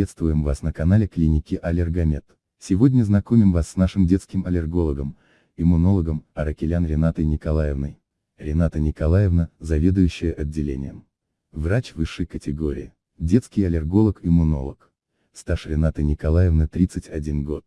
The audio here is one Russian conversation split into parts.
Приветствуем вас на канале клиники Аллергомед. Сегодня знакомим вас с нашим детским аллергологом, иммунологом, Аракелян Ренатой Николаевной. Рената Николаевна, заведующая отделением. Врач высшей категории. Детский аллерголог-иммунолог. Стаж Ренаты Николаевны 31 год.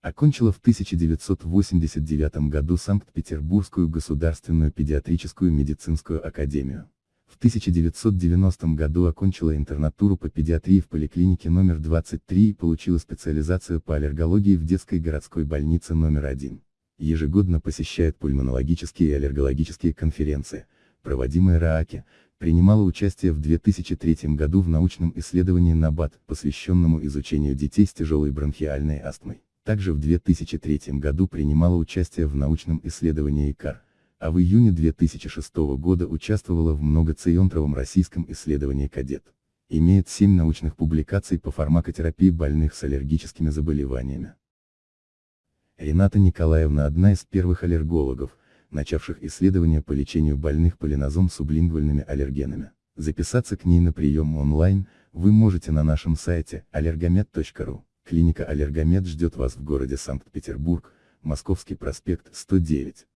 Окончила в 1989 году Санкт-Петербургскую государственную педиатрическую медицинскую академию. В 1990 году окончила интернатуру по педиатрии в поликлинике номер 23 и получила специализацию по аллергологии в детской городской больнице номер 1. Ежегодно посещает пульмонологические и аллергологические конференции, проводимые РААКи, принимала участие в 2003 году в научном исследовании НАБАТ, посвященному изучению детей с тяжелой бронхиальной астмой. Также в 2003 году принимала участие в научном исследовании ИКАР, а в июне 2006 года участвовала в многоцентровом российском исследовании «Кадет». Имеет 7 научных публикаций по фармакотерапии больных с аллергическими заболеваниями. Рената Николаевна одна из первых аллергологов, начавших исследования по лечению больных полинозом сублингвальными аллергенами. Записаться к ней на прием онлайн, вы можете на нашем сайте allergomed.ru. Клиника Аллергомед ждет вас в городе Санкт-Петербург, Московский проспект 109.